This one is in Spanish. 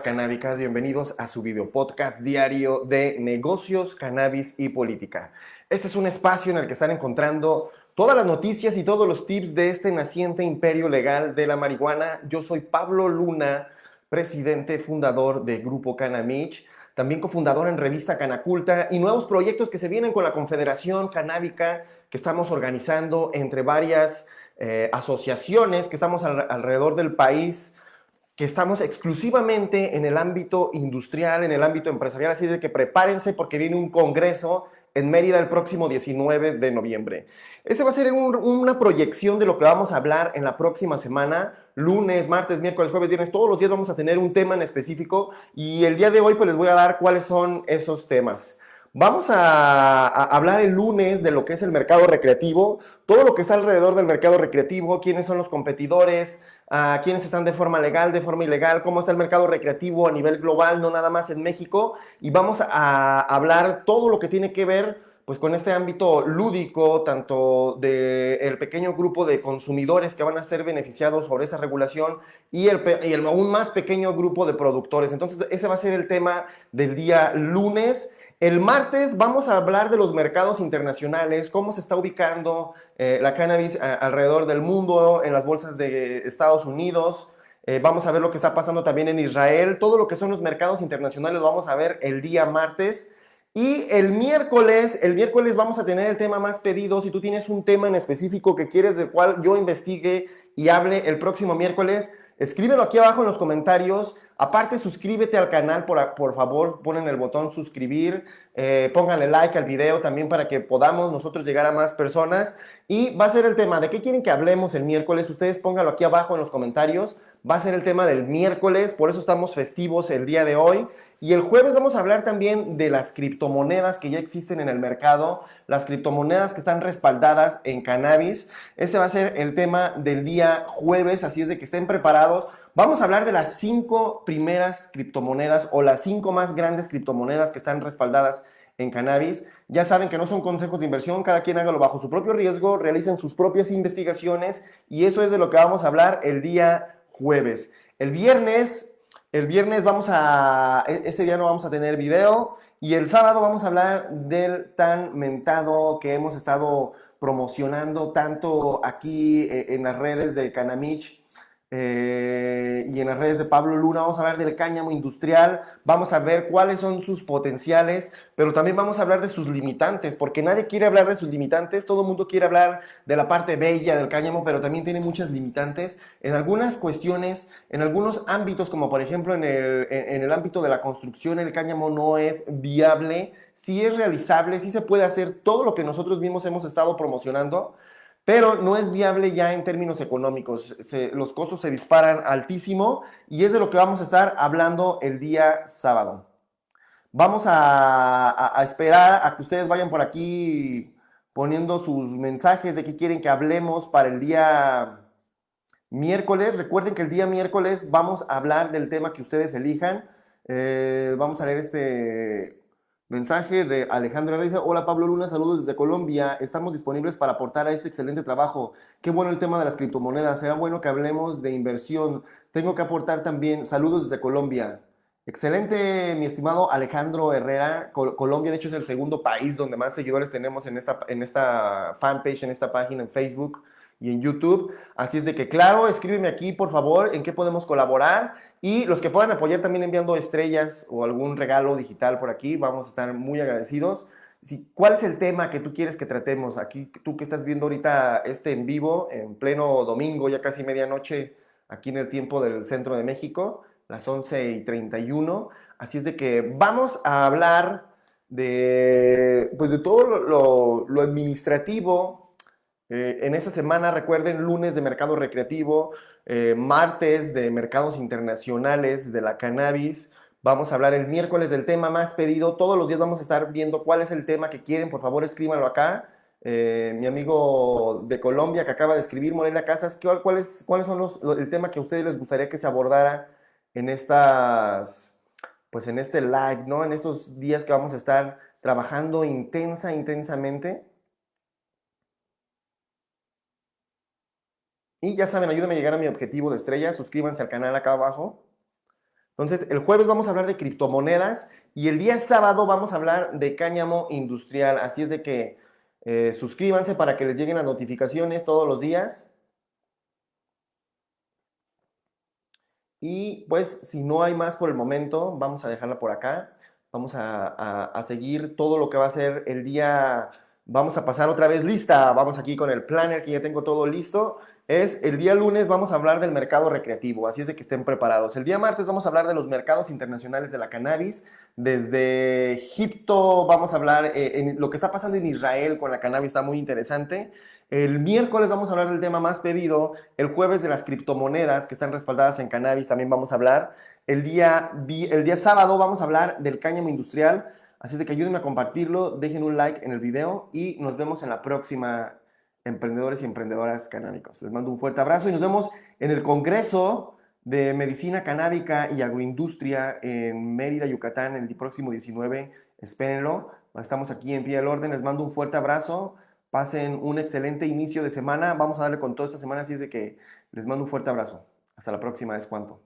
Canábicas, bienvenidos a su video podcast diario de negocios, cannabis y política. Este es un espacio en el que están encontrando todas las noticias y todos los tips de este naciente imperio legal de la marihuana. Yo soy Pablo Luna, presidente fundador de Grupo Canamich, también cofundador en revista Canaculta y nuevos proyectos que se vienen con la Confederación Canábica que estamos organizando entre varias eh, asociaciones que estamos alrededor del país que estamos exclusivamente en el ámbito industrial, en el ámbito empresarial, así de que prepárense porque viene un congreso en Mérida el próximo 19 de noviembre. Ese va a ser una proyección de lo que vamos a hablar en la próxima semana, lunes, martes, miércoles, jueves, viernes, todos los días vamos a tener un tema en específico y el día de hoy pues les voy a dar cuáles son esos temas. Vamos a, hablar el lunes de lo que es el mercado recreativo, todo lo que está alrededor del mercado recreativo, quiénes son los competidores, a quiénes están de forma legal, de forma ilegal, cómo está el mercado recreativo a nivel global, no nada más en México, y vamos a hablar todo lo que tiene que ver pues con este ámbito lúdico, tanto del pequeño grupo de consumidores que van a ser beneficiados sobre esa regulación y el, y el aún más pequeño grupo de productores. Entonces ese va a ser el tema del día lunes. El martes vamos a hablar de los mercados internacionales, cómo se está ubicando eh, la cannabis alrededor del mundo, en las bolsas de Estados Unidos. Eh, vamos a ver lo que está pasando también en Israel. Todo lo que son los mercados internacionales lo vamos a ver el día martes. Y el miércoles, el miércoles vamos a tener el tema más pedido. Si tú tienes un tema en específico que quieres del cual yo investigue y hable el próximo miércoles, escríbelo aquí abajo en los comentarios. Aparte, suscríbete al canal, por, por favor, ponen el botón suscribir, eh, pónganle like al video también para que podamos nosotros llegar a más personas. Y va a ser el tema, ¿de qué quieren que hablemos el miércoles? Ustedes pónganlo aquí abajo en los comentarios. Va a ser el tema del miércoles, por eso estamos festivos el día de hoy. Y el jueves vamos a hablar también de las criptomonedas que ya existen en el mercado, las criptomonedas que están respaldadas en cannabis. Ese va a ser el tema del día jueves, así es de que estén preparados Vamos a hablar de las cinco primeras criptomonedas o las cinco más grandes criptomonedas que están respaldadas en cannabis. Ya saben que no son consejos de inversión, cada quien hágalo bajo su propio riesgo, realicen sus propias investigaciones y eso es de lo que vamos a hablar el día jueves. El viernes, el viernes vamos a, e, ese día no vamos a tener video y el sábado vamos a hablar del tan mentado que hemos estado promocionando tanto aquí eh, en las redes de Canamich eh, y en las redes de Pablo Luna vamos a hablar del cáñamo industrial, vamos a ver cuáles son sus potenciales, pero también vamos a hablar de sus limitantes, porque nadie quiere hablar de sus limitantes, todo el mundo quiere hablar de la parte bella del cáñamo, pero también tiene muchas limitantes en algunas cuestiones, en algunos ámbitos, como por ejemplo en el, en el ámbito de la construcción, el cáñamo no es viable, sí es realizable, sí se puede hacer todo lo que nosotros mismos hemos estado promocionando, pero no es viable ya en términos económicos. los costos se disparan altísimo y es de lo que vamos a estar hablando el día sábado. Vamos a, esperar a que ustedes vayan por aquí poniendo sus mensajes de qué quieren que hablemos para el día miércoles. Recuerden que el día miércoles vamos a hablar del tema que ustedes elijan. Eh, vamos a leer este Mensaje de Alejandro Dice, hola Pablo Luna, saludos desde Colombia. Estamos disponibles para aportar a este excelente trabajo. Qué bueno el tema de las criptomonedas. Será bueno que hablemos de inversión. Tengo que aportar también saludos desde Colombia. Excelente, mi estimado Alejandro Herrera. Colombia, de hecho, es el segundo país donde más seguidores tenemos en esta, en esta fanpage, en esta página en Facebook y en YouTube. Así es de que, claro, escríbeme aquí, por favor, en qué podemos colaborar. Y los que puedan apoyar también enviando estrellas o algún regalo digital por aquí, vamos a estar muy agradecidos. Si, ¿Cuál es el tema que tú quieres que tratemos? Aquí, tú que estás viendo ahorita este en vivo, en pleno domingo, ya casi medianoche, aquí en el tiempo del centro de México, las 11 y 31. Así es de que vamos a hablar de, pues de todo lo, lo administrativo eh, en esta semana, recuerden, lunes de mercado recreativo, eh, martes de mercados internacionales de la cannabis. Vamos a hablar el miércoles del tema más pedido. Todos los días vamos a estar viendo cuál es el tema que quieren. Por favor, escríbanlo acá. Eh, mi amigo de Colombia que acaba de escribir, Morena Casas, ¿cuáles cuáles son los, el tema que a ustedes les gustaría que se abordara en estas, pues en este live, ¿no? En estos días que vamos a estar trabajando intensa, intensamente. Y ya saben, ayúdenme a llegar a mi objetivo de estrella. Suscríbanse al canal acá abajo. Entonces, el jueves vamos a hablar de criptomonedas y el día sábado vamos a hablar de cáñamo industrial. Así es de que eh, suscríbanse para que les lleguen las notificaciones todos los días. Y pues, si no hay más por el momento, vamos a dejarla por acá. Vamos a, a seguir todo lo que va a ser el día Vamos a pasar otra vez lista. Vamos aquí con el planner que ya tengo todo listo. Es el día lunes vamos a hablar del mercado recreativo, así es de que estén preparados. El día martes vamos a hablar de los mercados internacionales de la cannabis. Desde Egipto vamos a hablar eh, en lo que está pasando en Israel con la cannabis, está muy interesante. El miércoles vamos a hablar del tema más pedido. El jueves de las criptomonedas que están respaldadas en cannabis también vamos a hablar. El día, el día sábado vamos a hablar del cáñamo industrial. Así es de que ayúdenme a compartirlo, dejen un like en el video y nos vemos en la próxima emprendedores y emprendedoras canábicos. Les mando un fuerte abrazo y nos vemos en el Congreso de Medicina Canábica y Agroindustria en Mérida, Yucatán, el próximo 19. Espérenlo. Estamos aquí en pie del orden. Les mando un fuerte abrazo. Pasen un excelente inicio de semana. Vamos a darle con toda esta semana, así es de que les mando un fuerte abrazo. Hasta la próxima, es cuanto.